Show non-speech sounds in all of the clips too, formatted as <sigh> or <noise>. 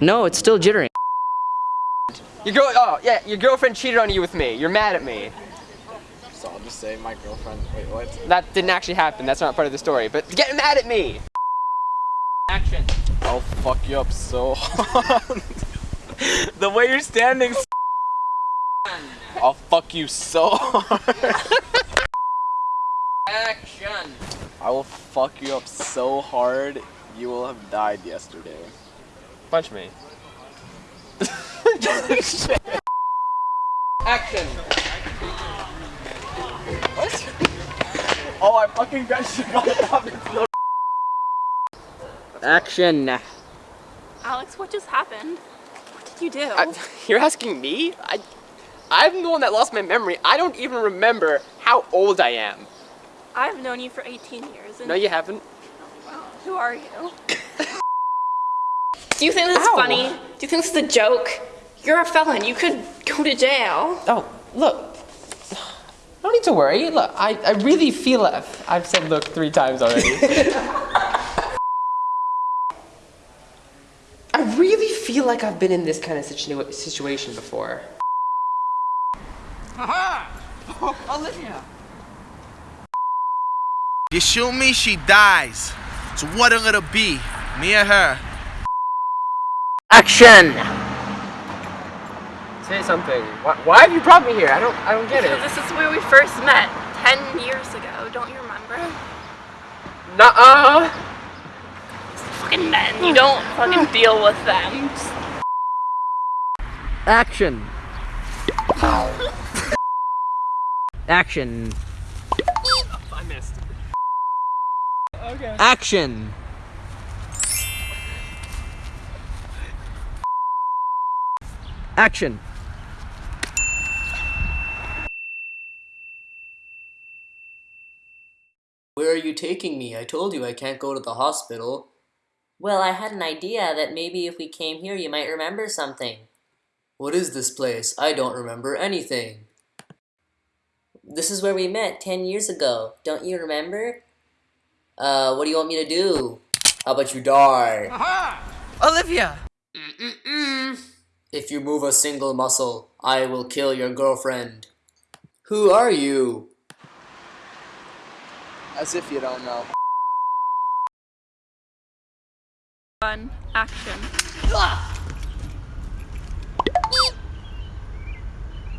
No, it's still jittering. Your girl, oh yeah, your girlfriend cheated on you with me. You're mad at me. So I'll just say my girlfriend. Wait, what? That didn't actually happen. That's not part of the story. But get mad at me. Action. I'll fuck you up so hard. <laughs> the way you're standing. I'll fuck you so hard. Action. I will fuck you up so hard. You will have died yesterday. Punch me. Action. What? Oh, I fucking got shit on topic. Action. Alex, what just happened? What did you do? I, <laughs> you're asking me? I, I'm the one that lost my memory. I don't even remember how old I am. I've known you for 18 years. And No, you haven't. Who are you? <laughs> Do you think this is Ow. funny? Do you think this is a joke? You're a felon. You could go to jail. Oh, look. No need to worry. Look, I, I really feel it. I've said look three times already. <laughs> I really feel like I've been in this kind of situ situation before. <laughs> You shoot me, she dies. So what it gonna be? Me or her? Action. Say something. Why, why have you brought me here? I don't I don't get So it. this is where we first met 10 years ago. Don't you remember? Nuh-uh. Fucking men. You don't fucking deal with them. Action. Action. I missed. Okay. Action. Action. Where are you taking me? I told you I can't go to the hospital. Well, I had an idea that maybe if we came here, you might remember something. What is this place? I don't remember anything. This is where we met 10 years ago. Don't you remember? Uh, what do you want me to do? How about you die? Olivia. If you move a single muscle, I will kill your girlfriend. Who are you? As if you don't know. Fun. Action.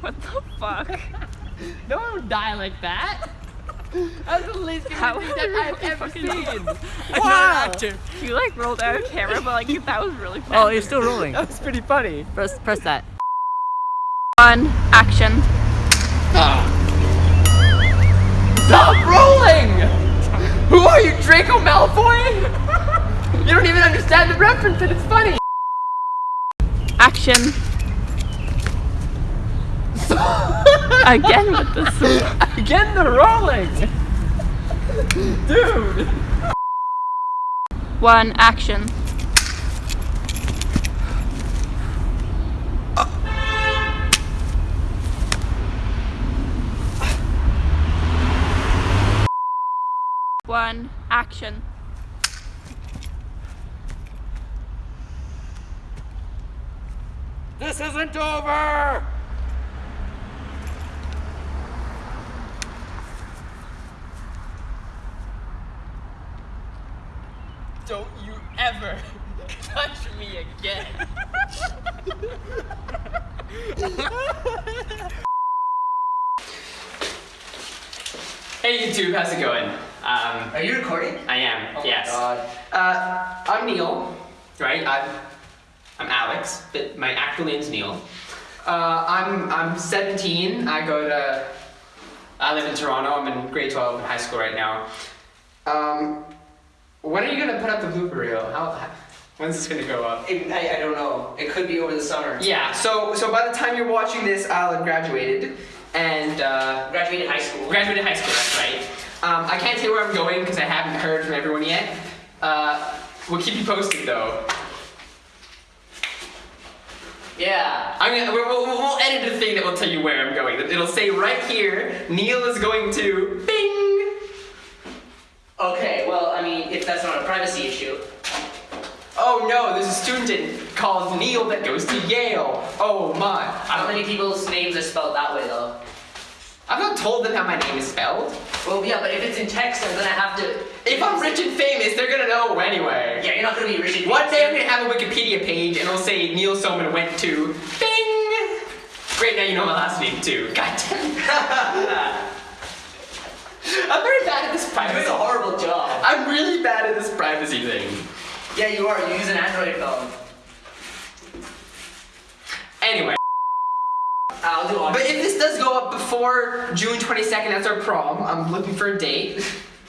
What the fuck? No one would die like that. That's the least How thing that I've ever seen. <laughs> Wow. You like rolled out of camera, but like that was really fun. Oh, you're still rolling. <laughs> That was pretty funny. Press press that. Fun. Action. Stop rolling! Who are you, Draco Malfoy? You don't even understand the reference and it's funny. Action. <laughs> Again with this. <laughs> Again, the rolling. Dude. One. Action. One. Action. This isn't over. Don't you ever <laughs> touch me again. hey YouTube, how's it going? Um, Are you recording? I am, yes. Uh, I'm Neil, right? I'm, I'm Alex, but my actual name's Neil. Uh, I'm, I'm 17. I go to, I live in Toronto. I'm in grade 12 in high school right now. Um, when are you gonna put up the blooper reel? How, how when's this gonna go up? I, I don't know. It could be over the summer. Yeah, so so by the time you're watching this, I'll have graduated, and uh, Graduated high school. graduated high school. That's right. Um, I can't say where I'm going because I haven't heard from everyone yet. Uh, we'll keep you posted though. Yeah. I'm gonna, we'll, we'll, we'll edit a thing that will tell you where I'm going. It'll say right here, Neil is going to. Okay, well, I mean, if that's not a privacy issue. Oh no, there's a student called Neil that goes to Yale. Oh my. How many people's names are spelled that way, though? I've not told them how my name is spelled. Well, yeah, but if it's in text, I'm gonna have to. If I'm rich and famous, they're gonna know anyway. Yeah, you're not gonna be rich and One day I'm gonna have a Wikipedia page and it'll say Neil Soman went to Bing! Great, now you know my last name too. God damn. <laughs> I'm very bad at this You're privacy. doing a horrible job. I'm really bad at this privacy thing. Yeah, you are. You use an Android phone. Anyway, I'll do but if this does go up before June 22nd, that's our prom. I'm looking for a date.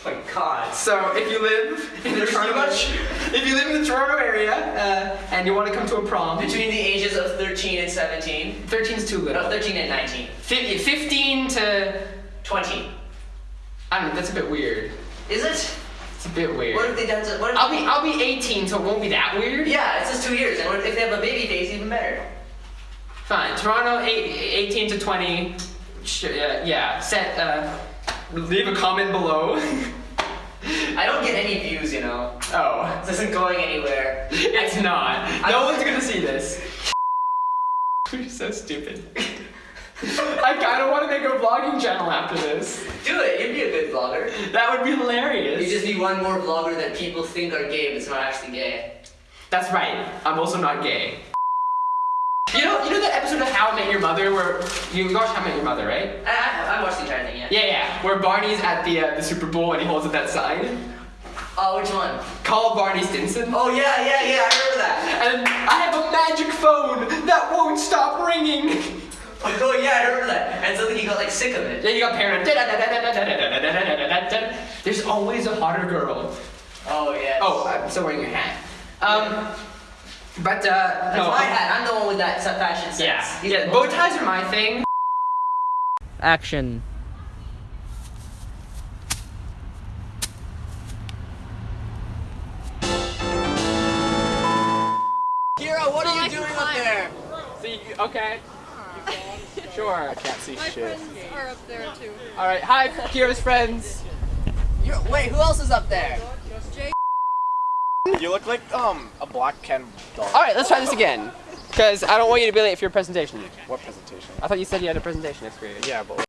Oh my god. So if you live in the Toronto, much- <laughs> if you live in the Toronto area uh, and you want to come to a prom, Between the ages of 13 and 17. 13 is too No, 13 and 19. 15 to 20. I don't know. That's a bit weird. Is it? It's a bit weird. What if they done? What if I'll be I'll be 18, so it won't be that weird. Yeah, it's just two years, and what if they have a baby face, even better. Fine. Toronto, eight, 18 to 20. Sh- uh, yeah. Set. Uh, leave a comment below. <laughs> I don't get any views, you know. oh, This isn't going anywhere. it's not. No one's gonna see this. <laughs> You're so stupid. <laughs> I kind of want to make a vlogging channel after this. Do it. You'd be a good vlogger. That would be hilarious. You just be one more vlogger that people think are gay, but it's not actually gay. That's right. I'm also not gay. You know, you know that episode of How I Met Your Mother where you watched How I Met Your Mother, right? I, I, I watched the entire thing, yeah. Yeah, yeah. Where Barney's at the uh, the Super Bowl and he holds up that sign. Oh, which one? Call Barney Stinson. Oh, yeah, yeah, yeah, I remember that. And I have a magic phone that won't stop ringing. Oh, yeah, I remember that. And suddenly he got like sick of it. Then you got paranoid. There's always a hotter girl. Oh, yeah. Oh, I'm still wearing your hat. Um, but uh, That's no. my hat. I'm the one with that s- fashion sense. Yeah, He's yeah. the Bow one- ties are my thing. Action. Kira, what are you doing up there? See, okay. Sure. I can't see shit. are up there too. All right, hi, Kira's friends. You're, wait, who else is up there? You look like um a black Ken doll. All right, let's try this again. Because I don't want you to be late for your presentation. What presentation? I thought you said you had a presentation next period. Yeah, but